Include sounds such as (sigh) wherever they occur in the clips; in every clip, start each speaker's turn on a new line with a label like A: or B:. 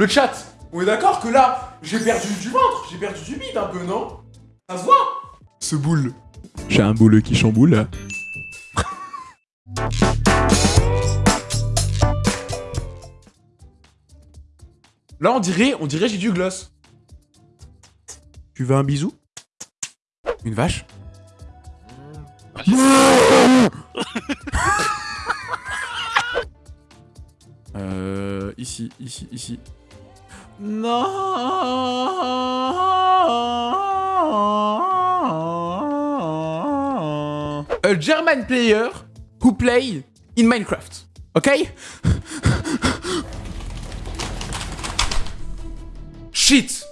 A: le chat, on est d'accord que là, j'ai perdu du ventre, j'ai perdu du bide un peu, non? Ça se voit Ce boule. J'ai un boule qui chamboule. Là, on dirait, on dirait j'ai du gloss. Tu veux un bisou? Une vache? Euh, ici, ici, ici. Non. A German player who play in Minecraft. Ok? Shit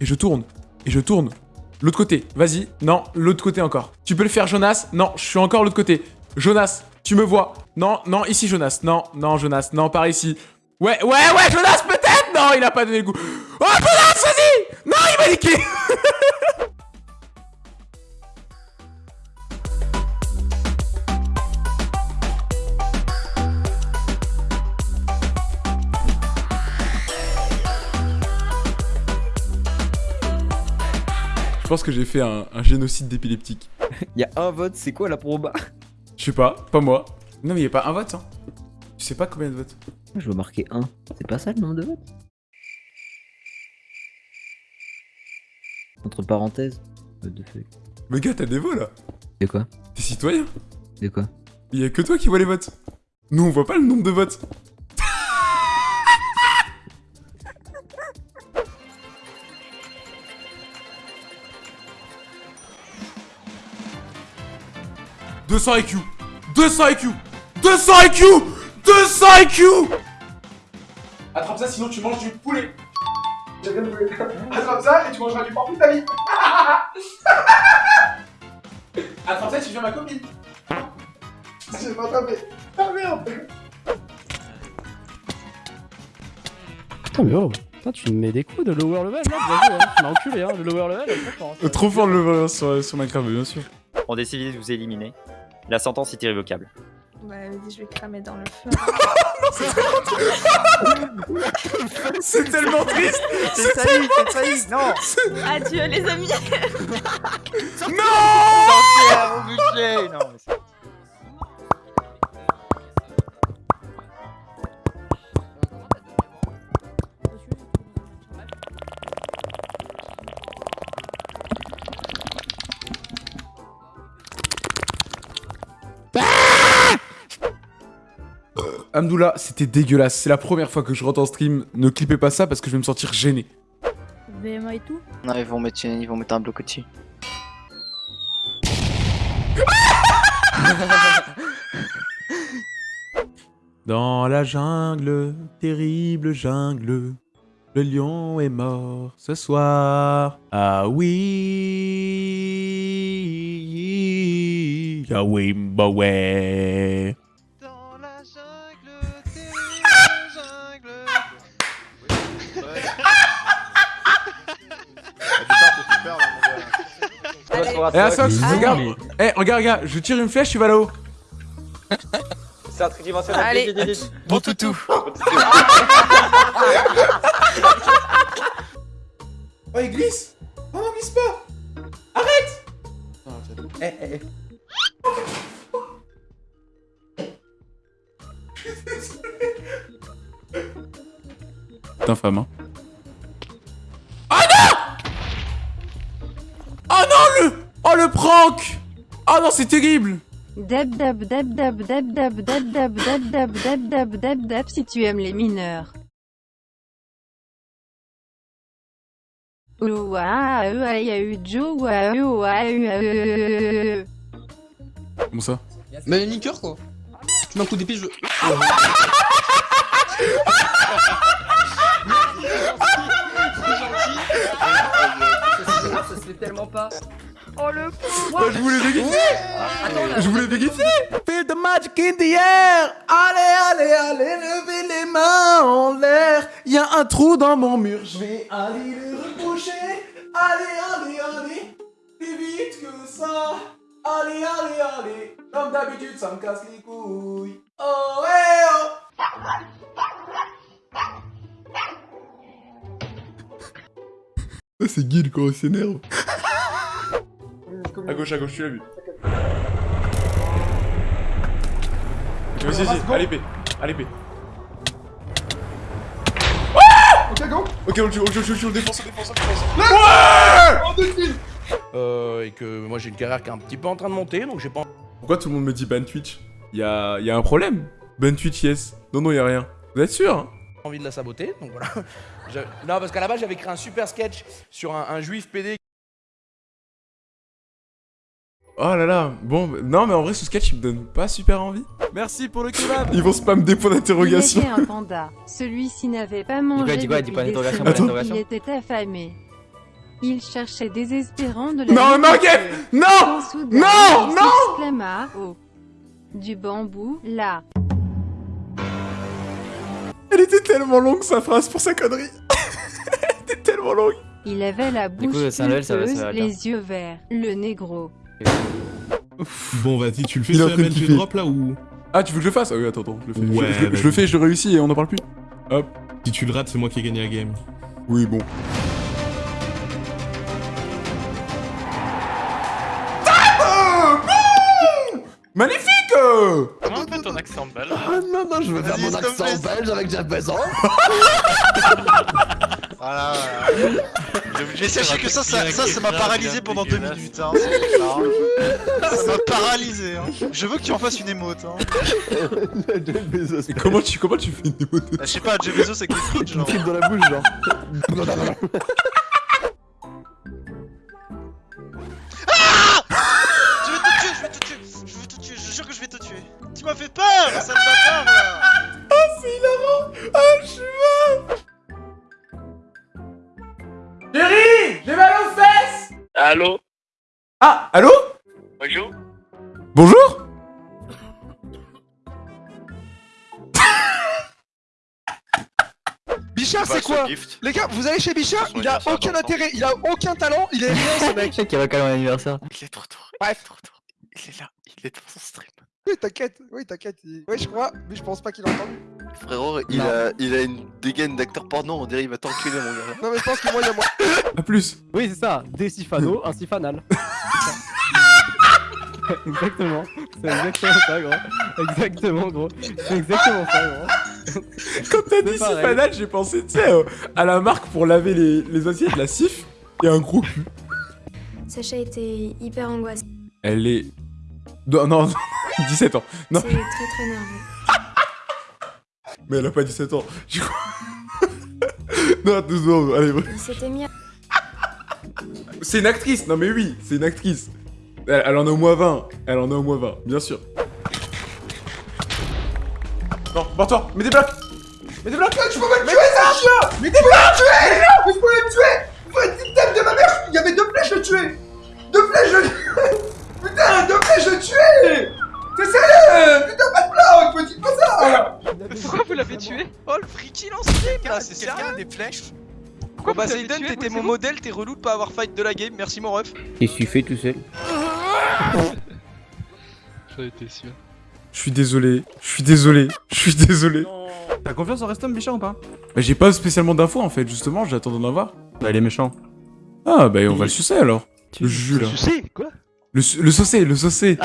A: Et je tourne. Et je tourne. L'autre côté. Vas-y. Non, l'autre côté encore. Tu peux le faire, Jonas? Non, je suis encore l'autre côté. Jonas, tu me vois? Non, non, ici, Jonas. Non, non, Jonas. Non, par ici. Ouais, ouais, ouais, Jonas, peut-être? Non, il a pas donné le goût. Oh, Jonas, vas-y Non, il m'a niqué Je pense que j'ai fait un, un génocide d'épileptique.
B: Il (laughs) y a un vote, c'est quoi la proba
A: Je sais pas, pas moi. Non, mais il a pas un vote, hein. Tu sais pas combien de votes
B: Je veux marquer 1. C'est pas ça le nombre de votes? Entre parenthèses. What the fuck?
A: Mais gars, t'as des voix là
B: De quoi?
A: T'es citoyen
B: De quoi?
A: Il y a que toi qui vois les votes. Nous, on voit pas le nombre de votes. « 200 IQ 200 IQ 200 IQ 200 IQ Attrape ça, sinon tu manges du poulet. Attrape ça et tu mangeras du porc toute ta vie. (laughs) Attrape ça, tu deviens ma copine. J'ai pas attrapé. Ah merde
C: Putain, mais oh, putain, tu me mets des coups de lower level là, bien hein. tu m'as enculé, hein, le lower level, est très fort.
A: Trop fort le voleur sur, sur Minecraft, bien sûr.
D: On décide de vous éliminer. La sentence est irrévocable.
E: Vas-y, je vais cramer dans le feu. (laughs)
A: C'est tellement triste
D: C'est failli, c'est failli, non
E: Adieu, les amis.
D: Non, mais
A: Amdoula, c'était dégueulasse. C'est la première fois que je rentre en stream. Ne clippez pas ça parce que je vais me sentir gêné.
E: VMA et tout
F: Non, ils vont mettre, une- ils vont mettre un bloc au-dessus. (laughs)
A: Dans la jungle, terrible jungle, le lion est mort ce soir. Ah oui, ah
G: jungle.
A: Eh Asox,
E: Ah,
A: regarde, eh regarde, regarde, je tire une flèche, tu vas là-haut.
D: C'est un tridimensionnel.
E: Allez.
D: Vite, vite, vite.
G: Bon toutou.
A: Oh, il glisse Oh non, glisse pas Arrête
B: Eh, eh, eh.
A: T'es infâme, hein. Oh non Oh non, le... Oh, le prank Oh non, c'est terrible
H: Deb dab deb dab deb dab deb dab deb dab deb dab deb deb si tu aimes les mineurs.
A: Comment ça
I: Mais niqueur quoi Tu mets un coup d'épée, je.
B: sais tellement pas.
E: Oh le coup Moi
A: bah, je voulais déguiser Attends, Je voulais déguiser Feel the magic in the air. Allez, allez, allez, levez les mains en l'air. Y'a un trou dans mon mur, je vais aller le repoucher Allez, allez, allez. Plus vite que ça. Allez, allez, allez. Comme d'habitude, ça me casse les couilles. Oh, hey, oh. C'est Guil quand on s'énerve. À gauche, à gauche, tu l'as vu. Vas-y, vas-y, à l'épée. À l'épée.
J: Ok, go
A: Ok, on le tue, on le tue, on le tue, on le défonce, on le défonce, on le défonce. Ouais
J: Euh, et que moi j'ai une carrière qui est un petit peu en train de monter, donc j'ai pas
A: Pourquoi tout le monde me dit ban Twitch Y'a y a un problème Ban Twitch, yes. Non, non, y'a rien. Vous êtes sûr hein
J: envie de la saboter, donc voilà. Non, parce qu'à la base j'avais créé un super sketch sur un, un juif PD.
A: Oh là là, bon, bah- non mais en vrai ce sketch il me donne pas super envie.
K: Merci pour le kebab
A: Ils vont spam des points
H: Il
A: d'interrogation.
H: était un panda. Celui-ci n'avait pas mangé
B: dis quoi, dis
H: depuis
B: pas
H: des semaines. Il était affamé. Il cherchait désespérant de la
A: Non, non,
H: nourriture.
A: Gep Non Non,
H: il
A: non
H: Oh Du bambou, là
A: Elle était tellement longue sa phrase pour sa connerie. (laughs) Elle était tellement longue.
H: Il avait la
B: Du coup,
H: bouche
B: level, ça va- ça
H: les yeux verts, le négro.
K: Bon, vas-y, tu le fais
A: Il est en
K: sur
A: train de
K: MLG
A: kiffer.
K: drop là ou?
A: Ah, tu veux que je le fasse? Ah oui, attends, attends, je le fais. Je-
K: Ouais,
A: je, le fais, je le réussis et on n'en parle plus.
K: si tu le rates, c'est moi qui ai gagné la game.
A: Oui, bon. Ah, bon Magnifique
G: Comment on fait ton accent belge
J: Ah non, non, je veux
G: faire mon accent
J: belge avec Jeff Bezos. (laughs)
G: Voilà, voilà. (laughs) Mais sachez que ça, ça, ça, ça m'a paralysé pendant deux minutes. Hein. hein. Ça m'a paralysé. Hein. Je veux que tu en fasses une émote. Hein.
A: Comment tu, comment tu fais une émote?
G: Ah, Je sais pas, Jeff Bezos avec les frites, genre.
J: dans la bouche, genre.
G: Je vais te tuer, je vais te tuer. Je vais te tuer, je jure que je vais te tuer. Tu m'as fait peur, sale bâtard là.
A: C'est hilarant Ah, je suis mort
G: Allô
A: Ah, allô
G: Bonjour
A: Bonjour (laughs)
J: Bichard, c'est quoi Les gars, vous allez chez Bichard, il a aucun intérêt, il a aucun talent, il est rien ce (laughs) mec.
B: Je sais qu'il y a quand même un anniversaire.
G: Il est trop tôt.
J: Bref.
G: Trop tôt. Il est là, il est dans son stream.
J: Oui, t'inquiète, oui, t'inquiète. Ouais, je crois, mais je pense pas qu'il a entendu.
F: Frérot, il a, il a une dégaine d'acteur porno, on dirait il va t'enculer mon gars.
J: Non, mais je pense que moi, il y a moi. (laughs)
A: A plus
C: Oui, c'est ça. Des Sifano, un Sifanal. (laughs) exactement. C'est exactement ça, gros. Exactement, gros. C'est exactement ça, gros.
A: Quand t'as dit. Sifanal, j'ai pensé, tu sais, euh, à la marque pour laver les, les assiettes, la Sif, et un gros cul.
E: Sacha était hyper angoissé.
A: Elle est... Non, non, non, (laughs) 17 ans. Non,
E: C'est très très nerveux. (laughs)
A: mais elle a pas 17 ans. Je crois... (laughs) non, deux secondes, allez,
E: mis à...
A: C'est une actrice, non mais oui, c'est une actrice. Elle, elle en a au moins 20, elle en a au moins 20, bien sûr. Non, barre-toi, mets des blocs. Mets des blocs. Tu peux pas me tuer, ça chien Mets des blocs. Tuer. Non, mais je peux le tuer. Faut être type de ma mère, il y avait deux flèches, je le tuais Deux flèches, je le tuais Putain, deux flèches, je le tuais T'es sérieux? Putain, pas de bloc, me dis pas ça
G: Pourquoi vous l'avez tué? Oh le freaky en stream là, c'est sérieux des flèches? Pourquoi bah Zayden, t'étais mon modèle, t'es relou de pas avoir fight de la game, merci mon ref.
B: Il suffit tout seul.
G: J'en étais sûr.
A: Je suis désolé, je suis désolé, je suis désolé.
K: T'as confiance en Restom, Bichard ou pas?
A: Bah, j'ai pas spécialement d'infos en fait, justement, j'attends d'en avoir.
K: Bah, il est méchant.
A: Ah, bah on va le sucer alors. Le jus là.
J: sais, quoi?
A: Le, su- le saucé, le saucé.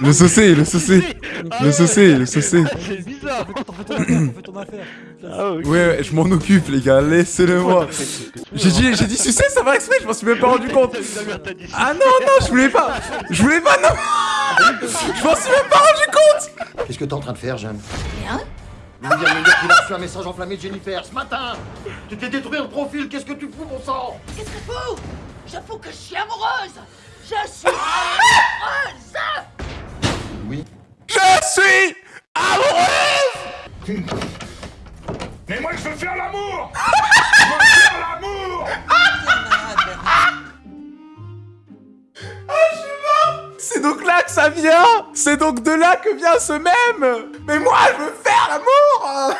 A: Le saucé, le saucé. Le saucé, le saucé.
J: C'est bizarre.
K: Fais ton affaire.
J: Ah.
A: Ouais, ouais, je m'en occupe, les gars, laissez-le moi. J'ai dit, j'ai dit sucer, ça va exprès, je m'en suis même pas rendu compte. Ah non, non, je voulais pas. Je voulais pas, non. Je m'en suis même pas rendu compte.
L: Qu'est-ce que t'es en train de faire, Jeanne
E: Rien.
L: Il me dire, me dire qu'il a reçu un message enflammé de Jennifer ce matin Tu t'es détruit le profil, qu'est-ce que tu fous, mon sang?
E: Qu'est-ce que je fous? Je fous que je suis amoureuse Je suis amoureuse
A: Je suis amoureux.
K: Mais moi, je veux faire l'amour (laughs) Je veux faire l'amour
A: C'est donc là que ça vient. C'est donc de là que vient ce même. Mais moi, je veux faire l'amour.